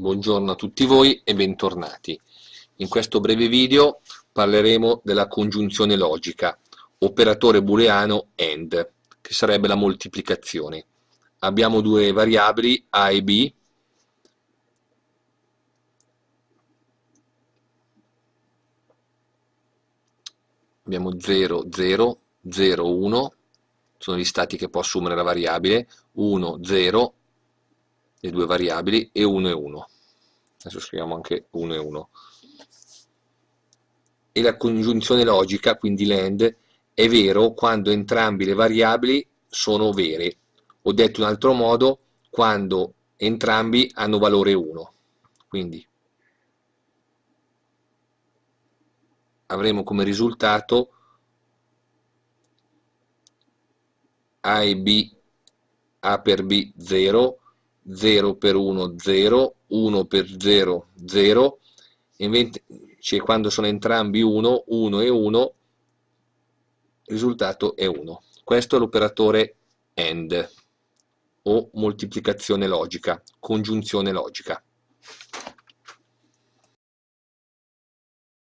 Buongiorno a tutti voi e bentornati. In questo breve video parleremo della congiunzione logica, operatore booleano AND, che sarebbe la moltiplicazione. Abbiamo due variabili A e B, abbiamo 0, 0, 0, 1, sono gli stati che può assumere la variabile, 1, 0, le due variabili e 1 e 1 adesso scriviamo anche 1 e 1 e la congiunzione logica quindi l'AND è vero quando entrambe le variabili sono vere. O detto in altro modo quando entrambi hanno valore 1 quindi avremo come risultato A e B A per B 0 0 per 1 0, 1 per 0 0, invece quando sono entrambi 1, 1 e 1, il risultato è 1. Questo è l'operatore AND o moltiplicazione logica, congiunzione logica.